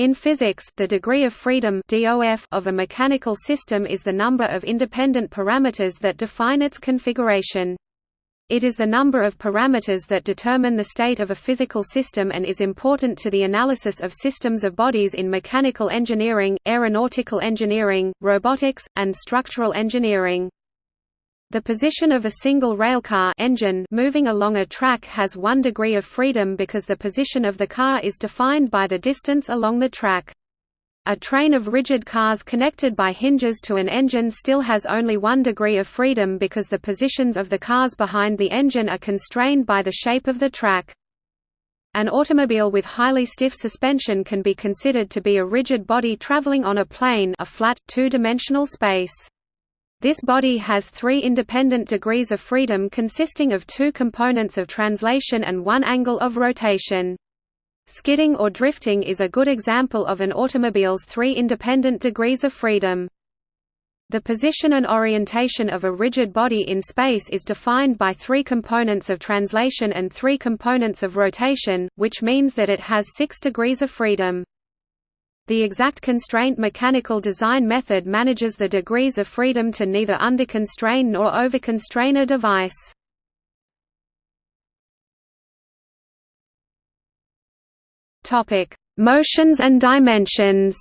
In physics, the degree of freedom DOF of a mechanical system is the number of independent parameters that define its configuration. It is the number of parameters that determine the state of a physical system and is important to the analysis of systems of bodies in mechanical engineering, aeronautical engineering, robotics, and structural engineering. The position of a single railcar engine moving along a track has one degree of freedom because the position of the car is defined by the distance along the track. A train of rigid cars connected by hinges to an engine still has only one degree of freedom because the positions of the cars behind the engine are constrained by the shape of the track. An automobile with highly stiff suspension can be considered to be a rigid body traveling on a plane a flat, two-dimensional space. This body has three independent degrees of freedom consisting of two components of translation and one angle of rotation. Skidding or drifting is a good example of an automobile's three independent degrees of freedom. The position and orientation of a rigid body in space is defined by three components of translation and three components of rotation, which means that it has six degrees of freedom. The exact constraint mechanical design method manages the degrees of freedom to neither underconstrain nor overconstrain a device. Topic: Motions and dimensions.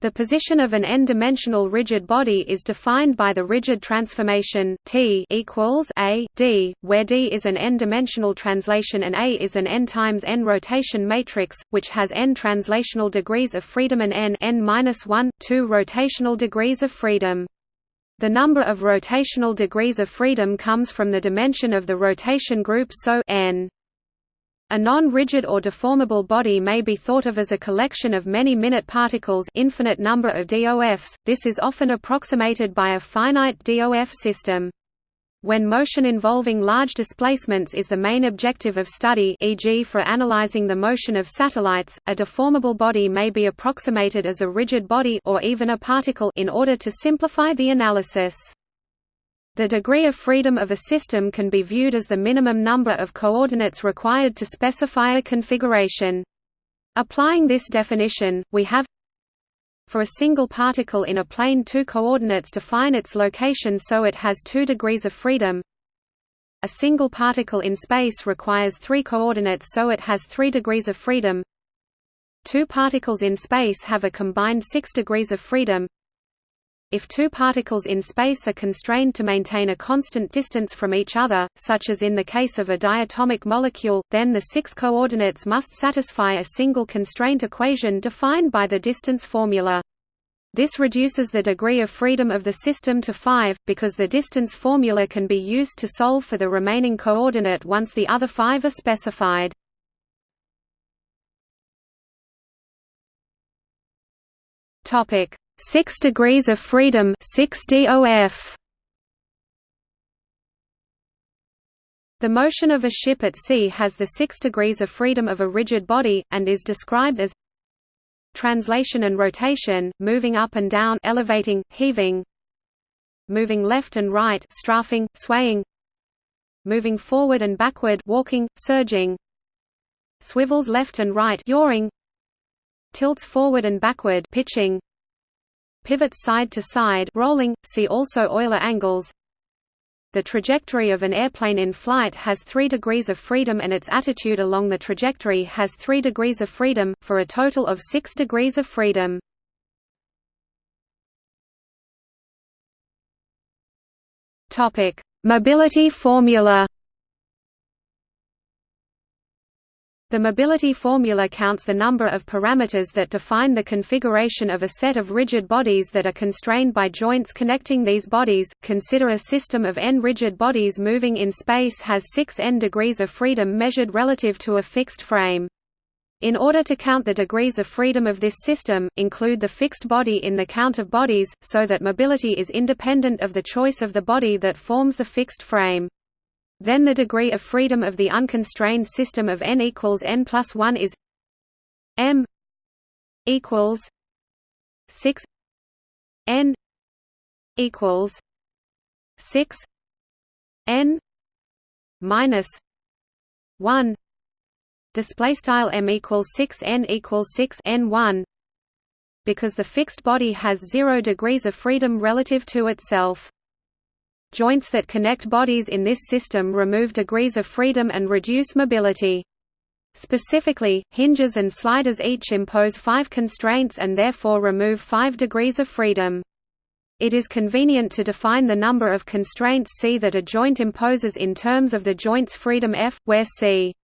The position of an n-dimensional rigid body is defined by the rigid transformation T equals a d, where d is an n-dimensional translation and a is an n times n rotation matrix, which has n translational degrees of freedom and n n minus one, two rotational degrees of freedom. The number of rotational degrees of freedom comes from the dimension of the rotation group so n. A non-rigid or deformable body may be thought of as a collection of many minute particles infinite number of DOFs, this is often approximated by a finite DOF system. When motion involving large displacements is the main objective of study e.g. for analyzing the motion of satellites, a deformable body may be approximated as a rigid body or even a particle in order to simplify the analysis. The degree of freedom of a system can be viewed as the minimum number of coordinates required to specify a configuration. Applying this definition, we have for a single particle in a plane two coordinates define its location so it has two degrees of freedom. A single particle in space requires three coordinates so it has three degrees of freedom. Two particles in space have a combined six degrees of freedom. If two particles in space are constrained to maintain a constant distance from each other, such as in the case of a diatomic molecule, then the six coordinates must satisfy a single constraint equation defined by the distance formula. This reduces the degree of freedom of the system to 5, because the distance formula can be used to solve for the remaining coordinate once the other five are specified. 6 degrees of freedom 6 DOF. The motion of a ship at sea has the 6 degrees of freedom of a rigid body, and is described as translation and rotation, moving up and down elevating, heaving moving left and right strafing, swaying moving forward and backward walking, surging swivels left and right yawing tilts forward and backward pitching pivots side to side rolling, see also Euler angles The trajectory of an airplane in flight has 3 degrees of freedom and its attitude along the trajectory has 3 degrees of freedom, for a total of 6 degrees of freedom. Mobility formula The mobility formula counts the number of parameters that define the configuration of a set of rigid bodies that are constrained by joints connecting these bodies. Consider a system of n rigid bodies moving in space has 6 n degrees of freedom measured relative to a fixed frame. In order to count the degrees of freedom of this system, include the fixed body in the count of bodies, so that mobility is independent of the choice of the body that forms the fixed frame. Then the degree of freedom of the unconstrained system of n equals n plus 1 is m equals 6 n equals 6 n minus 1 display style m equals 6 n equals 6 n 1 because the fixed body has 0 degrees of freedom relative to itself joints that connect bodies in this system remove degrees of freedom and reduce mobility Specifically, hinges and sliders each impose five constraints and therefore remove five degrees of freedom. It is convenient to define the number of constraints C that a joint imposes in terms of the joint's freedom F, where C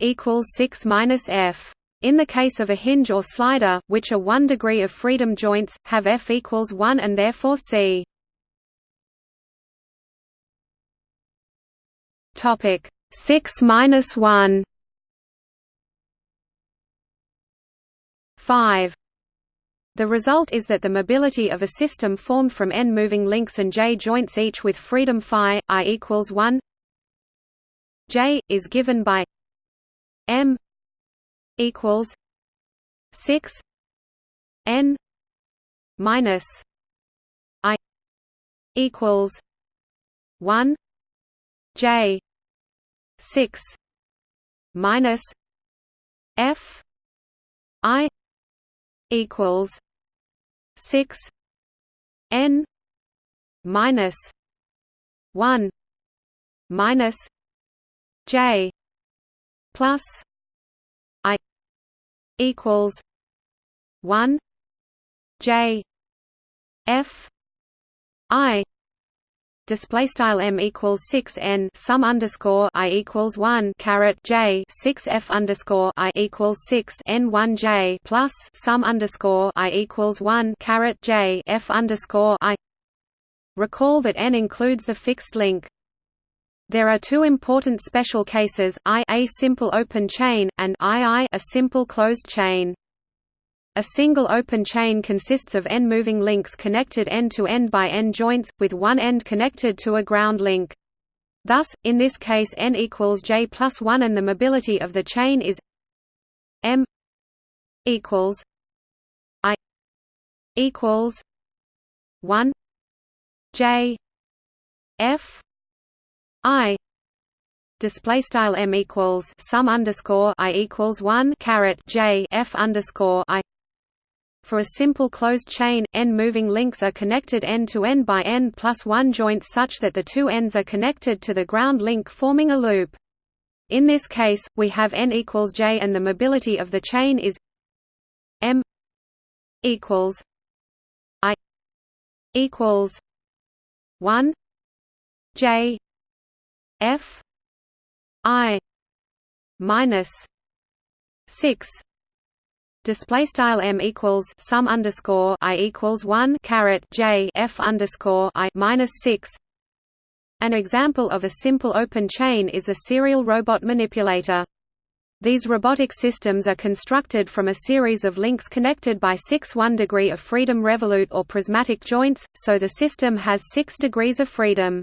equals 6 minus F. In the case of a hinge or slider, which are 1 degree of freedom joints, have F equals 1 and therefore C. Topic 6 minus 1 5. The result is that the mobility of a system formed from n moving links and j joints each with freedom phi i equals 1 j is given by m equals 6 n minus i equals 1 j 6 minus f i equals six N minus one minus J plus I equals one J F I display style m equals 6 n sum underscore i equals 1 caret j 6 f underscore i equals 6 n 1 j plus sum underscore i equals 1 caret j f underscore i. Recall that n includes the fixed link. There are two important special cases i a simple open chain and ii a simple closed chain a single open chain consists of n moving links connected end-to-end -end by n joints, with one end connected to a ground link. Thus, in this case n equals j plus 1 and the mobility of the chain is m equals i equals 1 j f i display style m equals sum underscore i equals 1 caret j f underscore i for a simple closed chain, n moving links are connected end-to-end by n plus 1 joints such that the two ends are connected to the ground link forming a loop. In this case, we have n equals j and the mobility of the chain is m equals i equals 1 j f i minus 6 display style m equals sum underscore i equals 1 caret j f underscore i minus 6 an example of a simple open chain is a serial robot manipulator these robotic systems are constructed from a series of links connected by six 1 degree of freedom revolute or prismatic joints, so the system has six degrees of freedom.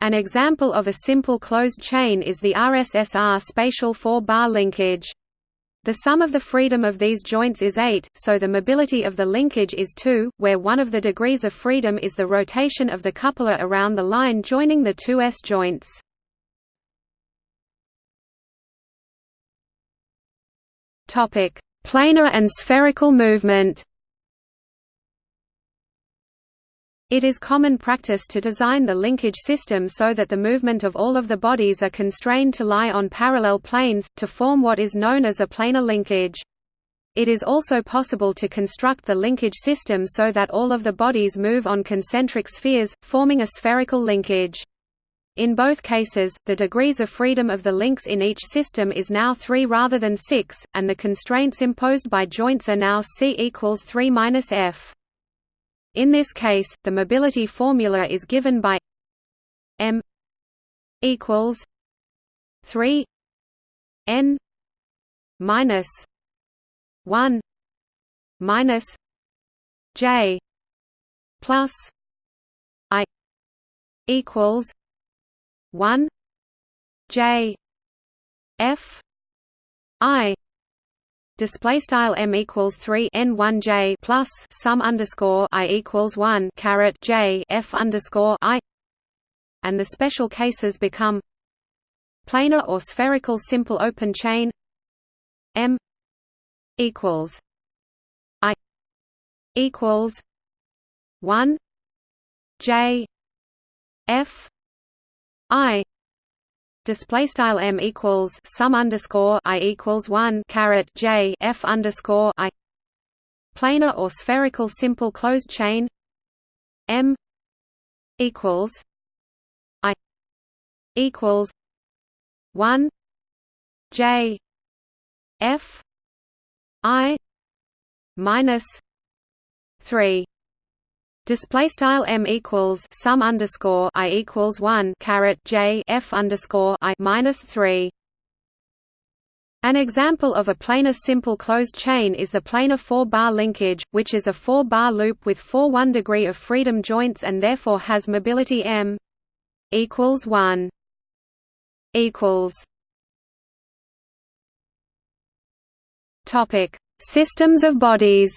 An example of a simple closed chain is the RSSR spatial four-bar linkage. The sum of the freedom of these joints is 8, so the mobility of the linkage is 2, where one of the degrees of freedom is the rotation of the coupler around the line joining the two S joints. Planar and spherical movement It is common practice to design the linkage system so that the movement of all of the bodies are constrained to lie on parallel planes, to form what is known as a planar linkage. It is also possible to construct the linkage system so that all of the bodies move on concentric spheres, forming a spherical linkage. In both cases, the degrees of freedom of the links in each system is now 3 rather than 6, and the constraints imposed by joints are now C equals 3 minus F. In this case, the mobility formula is given by m equals 3 n minus 1 minus j plus i equals 1 j f i display style m equals 3 n 1 j plus sum underscore i equals 1 caret j f underscore i. And the special cases become planar or spherical simple open chain M equals I equals one J F I display style m equals sum underscore i equals one caret j f underscore i. Planar or spherical simple closed chain m equals i equals one j f i minus three Display style m equals sum underscore i equals one caret j f underscore i minus three. An example of a planar simple closed chain is the planar four-bar linkage, which is a four-bar loop with four one degree of freedom joints and therefore has mobility m equals one equals. Topic: Systems of bodies.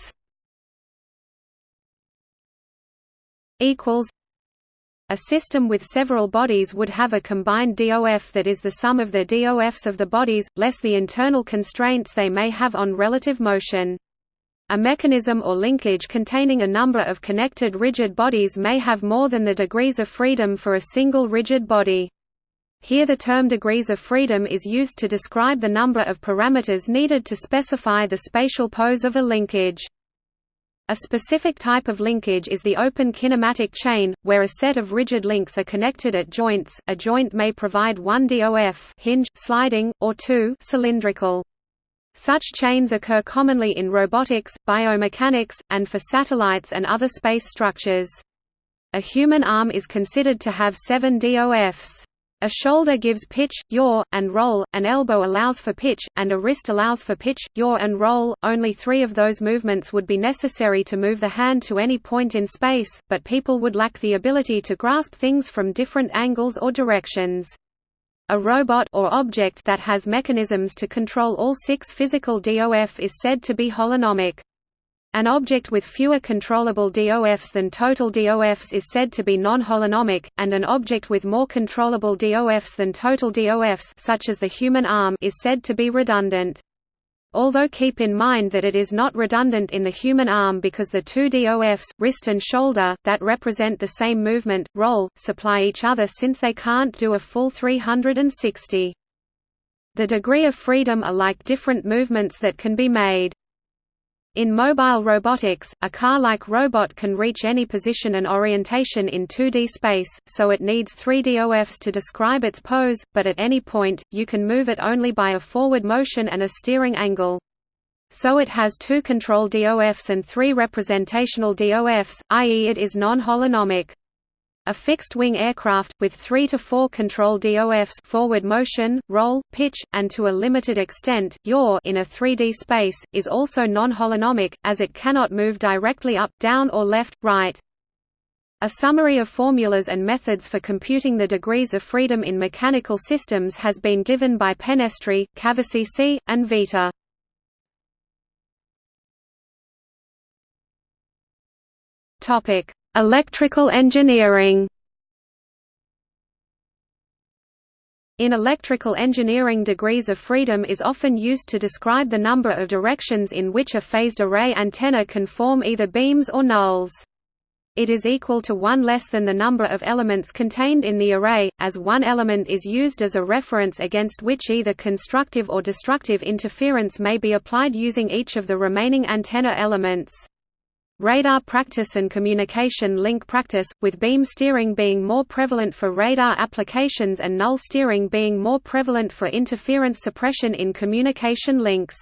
Equals a system with several bodies would have a combined DOF that is the sum of the DOFs of the bodies, less the internal constraints they may have on relative motion. A mechanism or linkage containing a number of connected rigid bodies may have more than the degrees of freedom for a single rigid body. Here the term degrees of freedom is used to describe the number of parameters needed to specify the spatial pose of a linkage. A specific type of linkage is the open kinematic chain, where a set of rigid links are connected at joints. A joint may provide one DOF hinge, sliding, or two cylindrical. Such chains occur commonly in robotics, biomechanics, and for satellites and other space structures. A human arm is considered to have seven DOFs. A shoulder gives pitch, yaw, and roll, an elbow allows for pitch, and a wrist allows for pitch, yaw and roll. Only three of those movements would be necessary to move the hand to any point in space, but people would lack the ability to grasp things from different angles or directions. A robot or object that has mechanisms to control all six physical DOF is said to be holonomic. An object with fewer controllable DOFs than total DOFs is said to be non-holonomic, and an object with more controllable DOFs than total DOFs such as the human arm is said to be redundant. Although keep in mind that it is not redundant in the human arm because the two DOFs, wrist and shoulder, that represent the same movement, roll, supply each other since they can't do a full 360. The degree of freedom are like different movements that can be made. In mobile robotics, a car-like robot can reach any position and orientation in 2D space, so it needs 3 DOFs to describe its pose, but at any point, you can move it only by a forward motion and a steering angle. So it has two control DOFs and three representational DOFs, i.e. it is non-holonomic. A fixed-wing aircraft, with 3 to 4 control DOFs forward motion, roll, pitch, and to a limited extent, yaw in a 3D space, is also non-holonomic, as it cannot move directly up, down or left, right. A summary of formulas and methods for computing the degrees of freedom in mechanical systems has been given by Pennestri, Cavacece, and Vita. Topic: Electrical engineering In electrical engineering degrees of freedom is often used to describe the number of directions in which a phased array antenna can form either beams or nulls. It is equal to one less than the number of elements contained in the array, as one element is used as a reference against which either constructive or destructive interference may be applied using each of the remaining antenna elements. Radar practice and communication link practice, with beam steering being more prevalent for radar applications and null steering being more prevalent for interference suppression in communication links.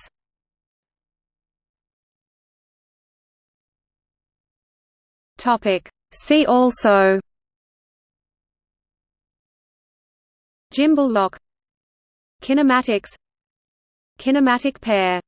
See also Gimbal lock. Kinematics. Kinematic pair